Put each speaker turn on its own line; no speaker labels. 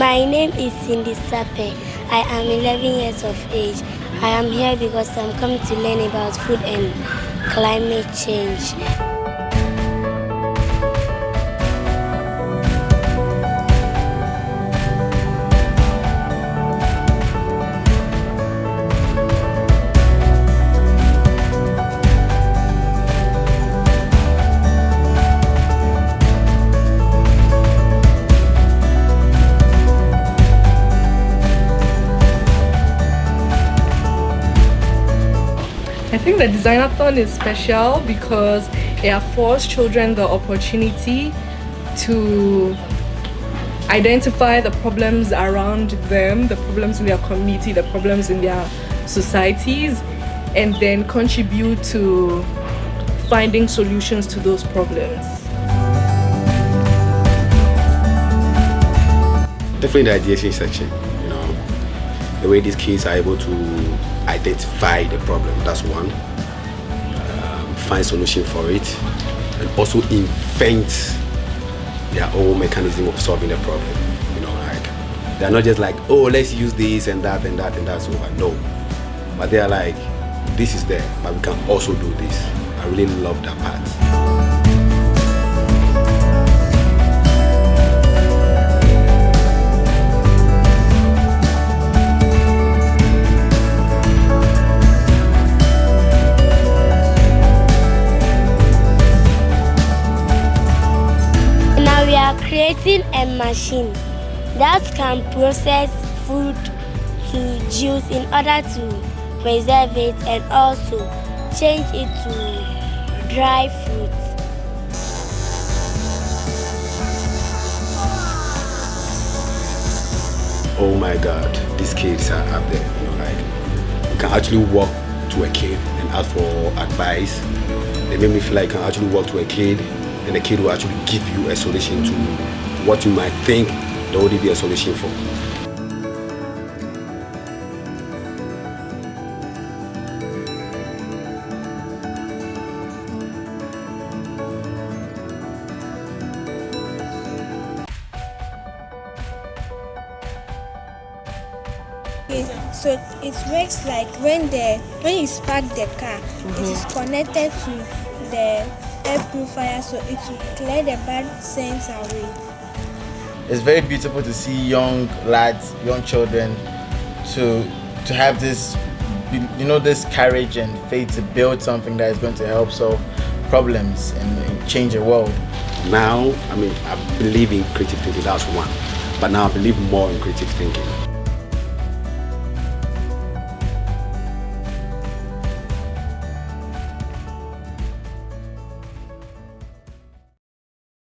My name is Cindy Sape. I am 11 years of age. I am here because I'm coming to learn about food and climate change.
I think the designathon is special because it affords children the opportunity to identify the problems around them, the problems in their community, the problems in their societies, and then contribute to finding solutions to those problems.
Definitely the ideation section, the way these kids are able to identify the problem, that's one. Um, find solution for it, and also invent their own mechanism of solving the problem. You know, like they're not just like, oh, let's use this and that and that and that's over. No, but they are like, this is there, but we can also do this. I really love that part.
Creating a machine that can process food to juice in order to preserve it and also change it to dry fruit.
oh my god these kids are up there you know like you can actually walk to a kid and ask for advice they make me feel like I can actually walk to a kid and the kid will actually give you a solution to what you might think there would be a solution for.
Okay, so it works like when the when you spark the car, it is mm-hmm. connected to the air purifier, so it will clear the bad scents away.
it's very beautiful to see young lads, young children, to to have this, you know, this courage and faith to build something that is going to help solve problems and, and change the world.
now i mean i believe in creative thinking that's one but now i believe more in creative thinking